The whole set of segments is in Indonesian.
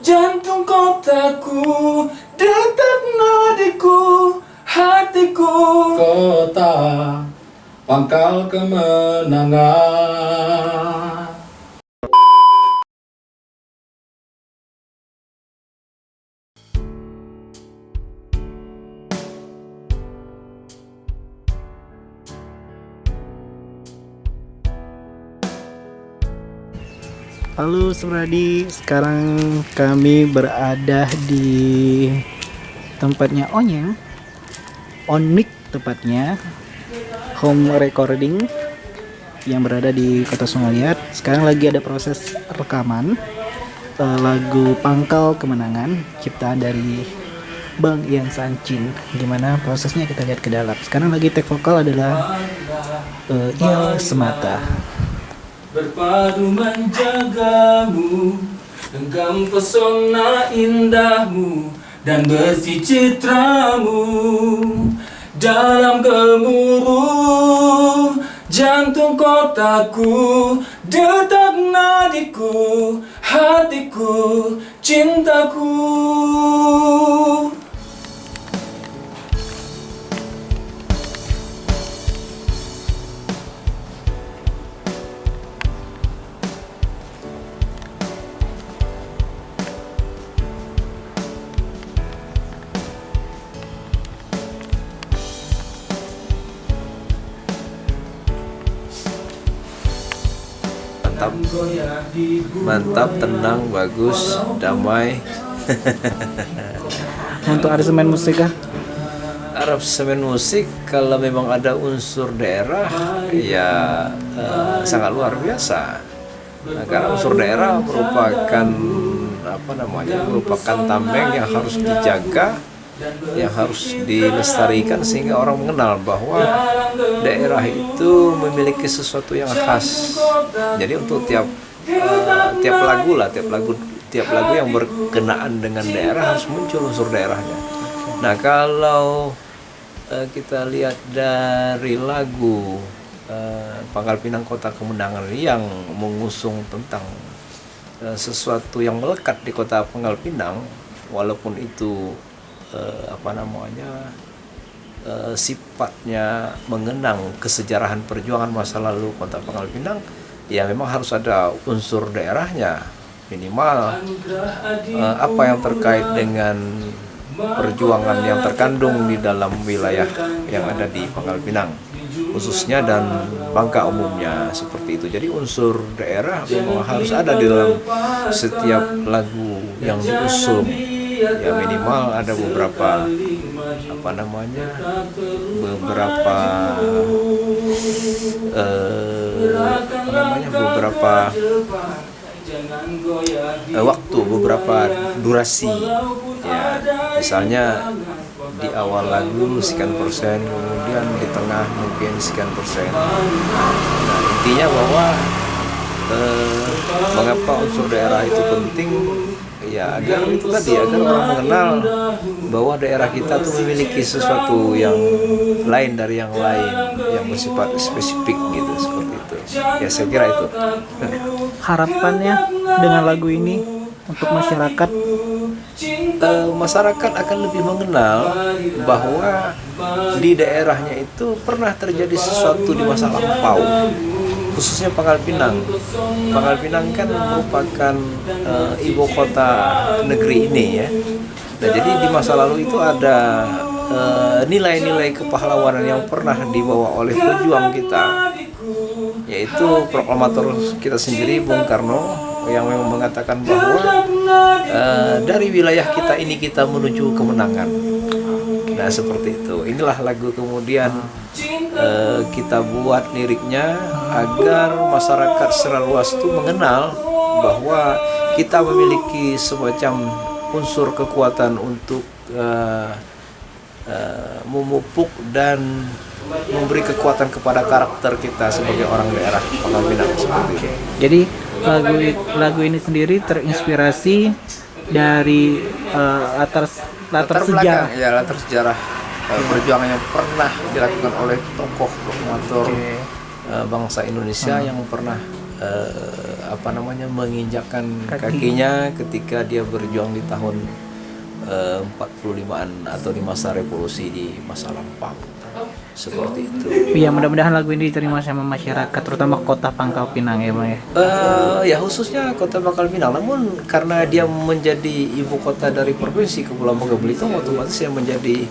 Jantung kotaku Detak nadiku Hatiku. Kota Pangkal kemenangan Halo Suradi, sekarang kami berada di tempatnya Onyeng Onik tepatnya. Home recording yang berada di kota Sungaliat Sekarang lagi ada proses rekaman eh, Lagu Pangkal Kemenangan Ciptaan dari Bang Ian Sancin Gimana prosesnya? Kita lihat ke dalam. Sekarang lagi take vokal adalah eh, Il Semata Berpadu menjagamu Genggam pesona indahmu Dan bersih citramu. Dalam gemuruh Jantung kotaku Detak nadiku Hatiku Cintaku mantap. Mantap tenang bagus damai. Untuk aransemen musik kah? Arab semen musik kalau memang ada unsur daerah ya eh, sangat luar biasa. Nah, karena unsur daerah merupakan apa namanya merupakan tameng yang harus dijaga yang harus dilestarikan sehingga orang mengenal bahwa daerah itu memiliki sesuatu yang khas. Jadi untuk tiap eh, tiap lagu lah tiap lagu tiap lagu yang berkenaan dengan daerah harus muncul unsur daerahnya. Nah kalau eh, kita lihat dari lagu eh, Pangkal Pinang Kota Kemenangan yang mengusung tentang eh, sesuatu yang melekat di kota Pangkal Pinang walaupun itu eh, apa namanya eh, sifatnya mengenang kesejarahan perjuangan masa lalu kota Pangkal Pinang ya memang harus ada unsur daerahnya minimal. Eh, apa yang terkait dengan perjuangan yang terkandung di dalam wilayah yang ada di Pangkal Pinang khususnya dan Bangka umumnya seperti itu. Jadi unsur daerah memang harus ada di dalam setiap lagu yang diusung ya minimal ada beberapa apa namanya beberapa eh, apa namanya beberapa eh, waktu beberapa durasi. Ya misalnya di awal lagu sekian persen kemudian di tengah mungkin sekian persen. Nah, intinya bahwa eh, mengapa unsur daerah itu penting ya agar itu tadi agar orang mengenal bahwa daerah kita tuh memiliki sesuatu yang lain dari yang lain yang bersifat spesifik gitu seperti itu. Ya saya kira itu. Harapannya dengan lagu ini untuk masyarakat? Eh, masyarakat akan lebih mengenal bahwa di daerahnya itu pernah terjadi sesuatu di masa lampau khususnya Pangkal Pinang. Pangkal Pinang kan merupakan eh, ibu kota negeri ini ya. Nah, jadi di masa lalu itu ada eh, nilai-nilai kepahlawanan yang pernah dibawa oleh pejuang kita yaitu proklamator kita sendiri Bung Karno yang memang mengatakan bahwa eh, dari wilayah kita ini kita menuju kemenangan. Nah seperti itu. Inilah lagu kemudian eh, kita buat liriknya agar masyarakat secara luas itu mengenal bahwa kita memiliki semacam unsur kekuatan untuk eh, eh, memupuk dan memberi kekuatan kepada karakter kita sebagai orang daerah Pinang seperti itu. jadi lagu lagu ini sendiri terinspirasi dari eh, latar latar, belakang, sejarah ya latar sejarah eh, perjuangan yang pernah dilakukan oleh tokoh proklamator Oke. eh, bangsa Indonesia yang pernah eh, apa namanya menginjakkan Kaki. kakinya ketika dia berjuang di tahun eh, 45-an atau di masa revolusi di masa lampau seperti itu. Ya mudah-mudahan lagu ini diterima sama masyarakat terutama kota Pangkal Pinang ya bang ya. Eh, ya khususnya kota Pangkal Pinang. Namun karena dia menjadi ibu kota dari provinsi Kepulauan Bangka Belitung, otomatis yang menjadi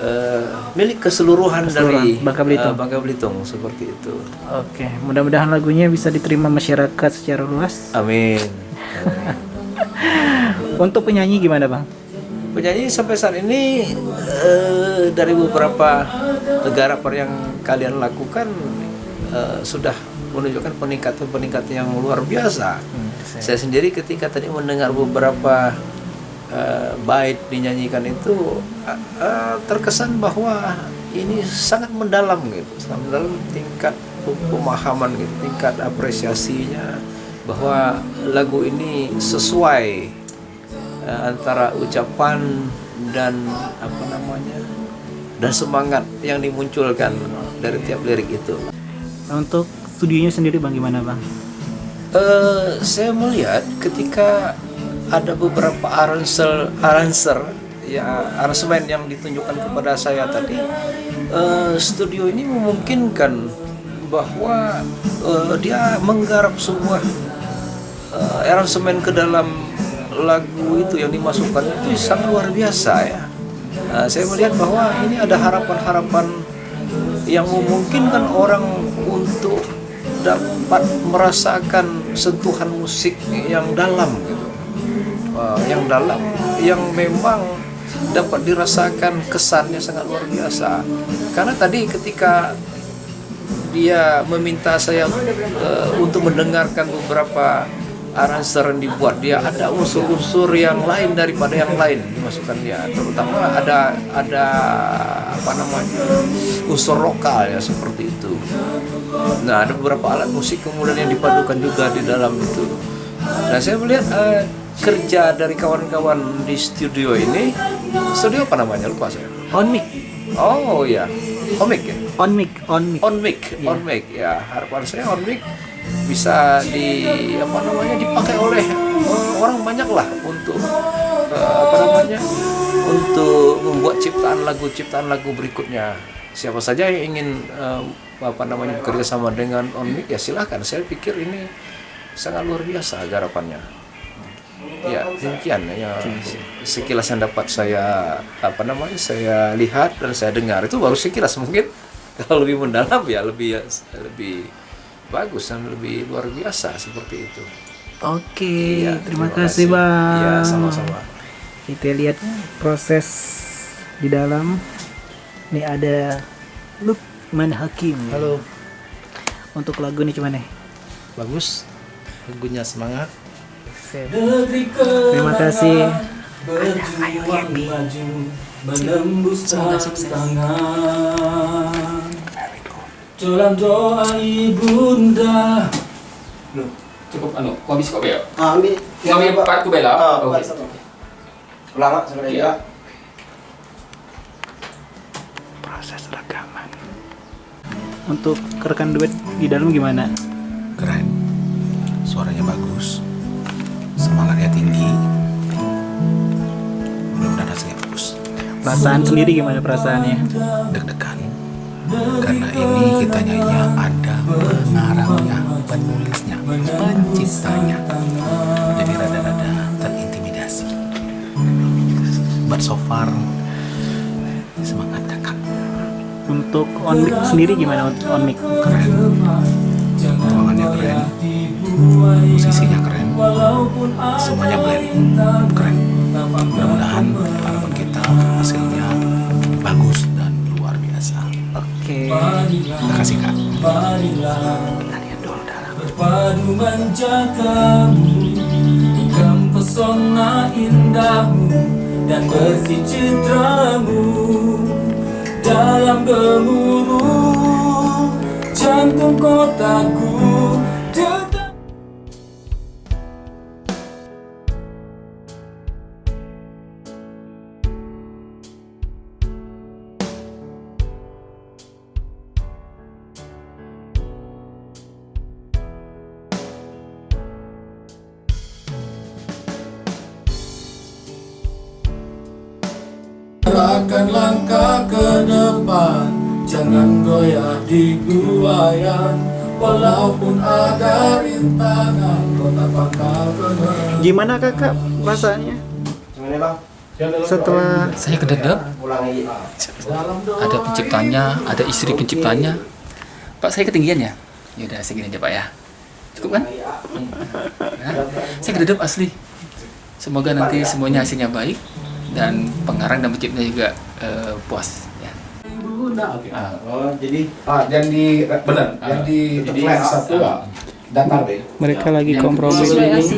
eh, milik keseluruhan, dari Bangka Belitung. eh, Bangka Belitung seperti itu. Oke, mudah-mudahan lagunya bisa diterima masyarakat secara luas. Amin. Untuk penyanyi gimana bang? Penyanyi sampai saat ini eh, dari beberapa garapan yang kalian lakukan eh, sudah menunjukkan peningkatan-peningkatan yang luar biasa. Saya sendiri ketika tadi mendengar beberapa eh, bait dinyanyikan itu eh, terkesan bahwa ini sangat mendalam gitu, sangat mendalam tingkat pemahaman gitu, tingkat apresiasinya bahwa lagu ini sesuai eh, antara ucapan dan apa namanya dan semangat yang dimunculkan dari tiap lirik itu. Untuk studionya sendiri bang gimana bang? Eh, saya melihat ketika ada beberapa arranger, arranger ya aransemen yang ditunjukkan kepada saya tadi, eh, studio ini memungkinkan bahwa eh, dia menggarap sebuah eh, aransemen ke dalam lagu itu yang dimasukkan itu sangat luar biasa ya. Nah, saya melihat bahwa ini ada harapan-harapan yang memungkinkan orang untuk dapat merasakan sentuhan musik yang dalam gitu. Wah, yang dalam yang memang dapat dirasakan kesannya sangat luar biasa. Karena tadi ketika dia meminta saya eh, untuk mendengarkan beberapa aranser yang dibuat dia ada unsur-unsur yang lain daripada yang lain dimasukkan dia. Terutama ada ada apa namanya unsur lokal ya seperti itu. Nah ada beberapa alat musik kemudian yang dipadukan juga di dalam itu. Nah saya melihat eh, kerja dari kawan-kawan di studio ini studio apa namanya? Lupa saya. On mic, oh ya komik ya? On mic, on mic. on mic, on mic. Ya harapan saya on mic bisa di apa namanya dipakai oleh eh, orang banyak lah untuk eh, apa namanya untuk membuat ciptaan lagu ciptaan lagu berikutnya. Siapa saja yang ingin eh, apa namanya bekerja sama dengan on mic ya silahkan saya pikir ini sangat luar biasa garapannya ya demikian ya sekilas yang dapat saya apa namanya saya lihat dan saya dengar itu baru sekilas mungkin kalau lebih mendalam ya lebih lebih bagus dan lebih luar biasa seperti itu Oke, Iya, terima, kasih bang. ya sama-sama Kita lihat proses di dalam. Nih ada Lukman Hakim. Halo, Untuk lagu ini gimana? bagus. Lagunya semangat. Terima kasih. Berjuang maju menembus tantangan Dalam doa ibunda Loh, cukup anu, kau habis kau bel. Ah, ambil Kau ambil part ku bela. Ah, Okey. okay. satu. Lama sekali Ya. ya. Proses rekaman. Untuk rekan duet di dalam gimana? keren suaranya bagus semangatnya tinggi. Mudah-mudahan hasilnya bagus. Perasaan sendiri gimana perasaannya? deg-degan. Karena ini kita nyanyinya ada pengarangnya penulisnya penciptanya. Jadi rada-rada terintimidasi. But so far semangat kakak. Untuk on mic sendiri gimana untuk on mic? keren. Ruangannya keren. Musisinya keren semuanya blend. keren. mudah-mudahan harapan kita hasilnya bagus dan luar biasa. Oke. terima kasih kak. Berpadu menjagamu Ikam pesona indahmu Dan bersih citramu Dalam gemuruh Jantung kotaku Langkahkan langkah ke depan Jangan goyah di buayan Walaupun ada rintangan Kota pangkal kemenangan Gimana kakak rasanya Gimana bang? setelah Saya Ulangi. ada penciptanya, ada istri penciptanya. Pak, saya ketinggian ya? Ya udah segini aja Pak ya. Cukup kan? Nah, saya kededap asli. Semoga nanti semuanya hasilnya baik dan pengarang dan penciptanya juga eh, puas. Ya. Ah, Oh jadi Ah, yang di benar, yang di Jadi, flash satu ah. ah, datar deh. mereka lagi Yang kompromi.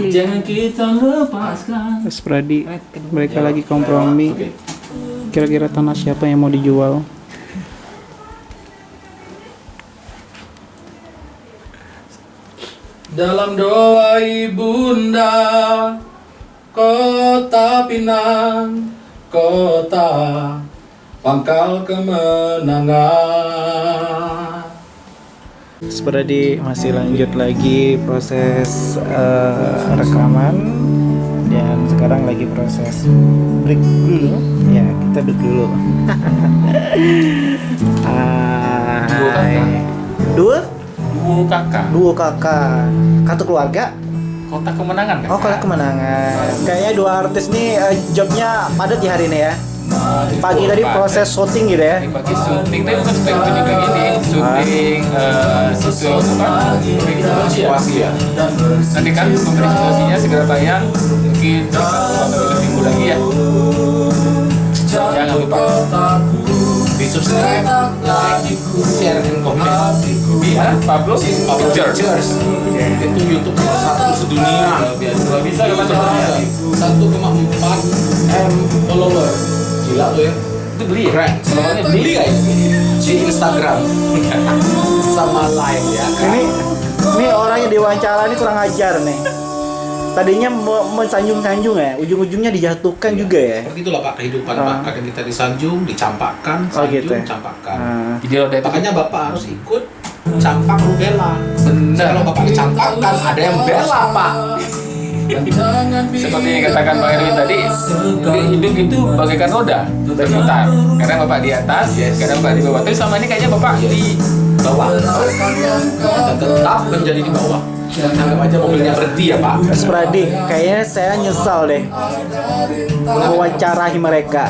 Jangan kita lepaskan. Mas Pradi mereka lagi kompromi kira-kira tanah siapa yang mau dijual Dalam doa ibunda Kota Pinang Kota Pangkal kemenangan. Seperti masih lanjut lagi proses eh, rekaman dan sekarang lagi proses break dulu. Ya kita break dulu. Hai. dua Duo kakak, dua kakak. Satu keluarga kota kemenangan kan? oh kalau kemenangan. Kayaknya dua artis nih eh, jobnya padat ya hari ini ya. Pagi tadi proses syuting gitu ya. Ini pakai syuting, tapi bukan syuting juga gini. Syuting, eh, syuting apa? Situasi ya. Nanti kan memberi situasinya segera tayang Mungkin satu atau minggu lagi ya. Jangan lupa Di subscribe, like, share, and comment. Di ah, Pablo Pictures Pictures. Itu YouTube nomor satu sedunia. Kalau bisa kapan Satu koma empat m follower. Gila tuh ya. Itu beli ya? Keren. Beli Beli guys di Instagram sama live ya. ini ini orang yang diwawancara ini kurang ajar nih tadinya mau mensanjung-sanjung ya ujung-ujungnya dijatuhkan juga ya Seperti itulah Pak kehidupan Ah. Pak. Kadang kita disanjung, dicampakkan, Oh, sanjung, gitu ya? campakkan. Nah, Jadi roda itu Makanya Bapak harus ikut campak rubella. Benar. Kalau Bapak dicampakkan, ada yang bela Pak. Seperti yang katakan Bang Erwin tadi, hidup itu bagaikan roda berputar. Kadang bapak di atas, kadang bapak di bawah. Tapi selama ini kayaknya bapak di bawah dan tetap menjadi di bawah anggap aja mobilnya berhenti ya pak Mas Pradi, kayaknya saya nyesal deh mewawancarai mereka.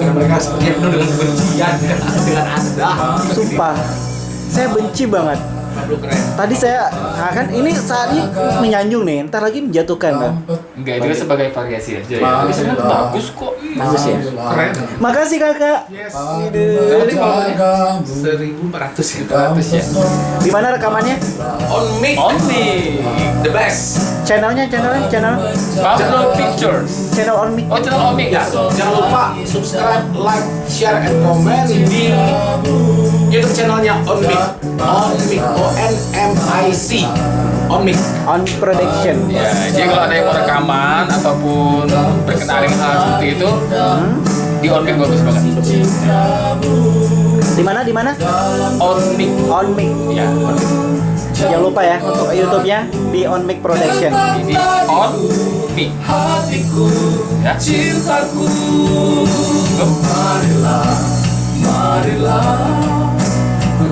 karena mereka sepertinya penuh dengan kebencian dengan anda Sumpah, saya benci banget. Tadi saya, nah kan ini saat ini menyanjung nih, ntar lagi menjatuhkan kan. Enggak itu kan sebagai variasi aja ya. Tapi sebenarnya bagus kok. Bagus ya. keren Makasih kakak. Nanti kalau seribu empat ratus ya gratis ya. Di mana rekamannya? on mic On me. the best Channelnya, channelnya, channel, Pablo Pictures. channel on mic. Oh channel Omik ya jangan lupa subscribe like share and comment di YouTube channelnya on mic on mic o n m i c on mic On production. Ya, jadi kalau ada yang mau rekaman ataupun berkenaan dengan hal seperti itu, di Omik bagus banget. Di mana? Di mana? Omik. On mic. Ya, Jangan lupa ya untuk YouTube-nya di On Mic Production. ini on mic. Ya. Cintaku Marilah Marilah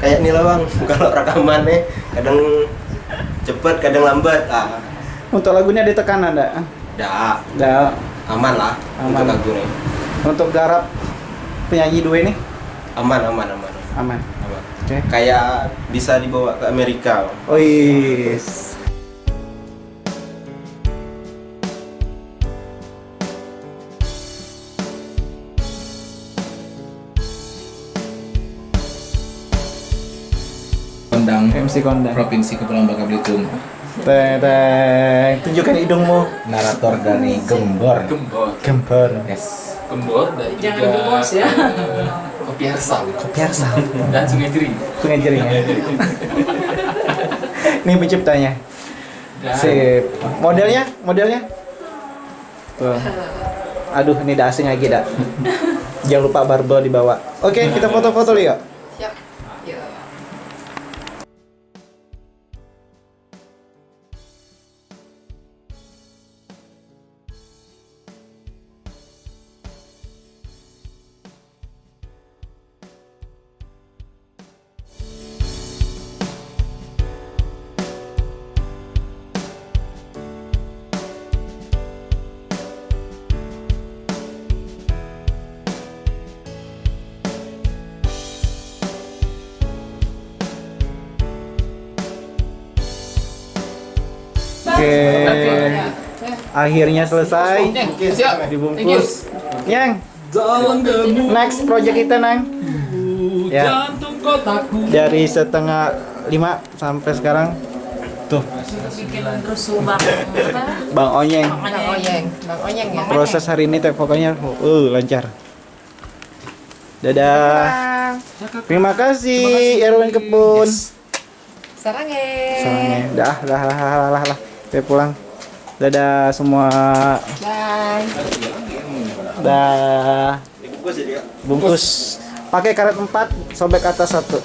kayak ini lah bang kalau rekamannya kadang cepet kadang lambat ah Untuk lagunya ditekan ada. dah Dah aman lah Aman. untuk lagu ini untuk garap penyanyi dua ini aman aman aman aman. aman Oke. kayak bisa dibawa ke Amerika. Oh yes. MC Kondang. Provinsi Kepulauan Bangka Belitung Teng, tunjukkan hidungmu. narator dari Gembor gembor. Gempar. yes Kendor dan juga Jangan bos ya. Kopi Hersal Biasa. dan Sungai Jering. Sungai Jering ya. Ini penciptanya. Dan Sip. Modelnya, modelnya. Tuh. Aduh, ini dah asing lagi dah. Jangan lupa barbel dibawa. Oke, kita foto-foto Leo. Oke. Akhirnya selesai. siap. Dibungkus. Yang next project kita nang. Ya. Dari setengah lima sampai sekarang. Tuh, bang. Onyeng. Bang Oyeng ya. Proses hari ini teh pokoknya uh lancar. Dadah. Terima kasih Erwin Kebun. Sarangnya. Sarangnya. Dah, dah, dah, dah, dah, dah. Saya pulang. Dadah semua. Bye. Dah. Bungkus. Pakai karet 4, sobek atas satu.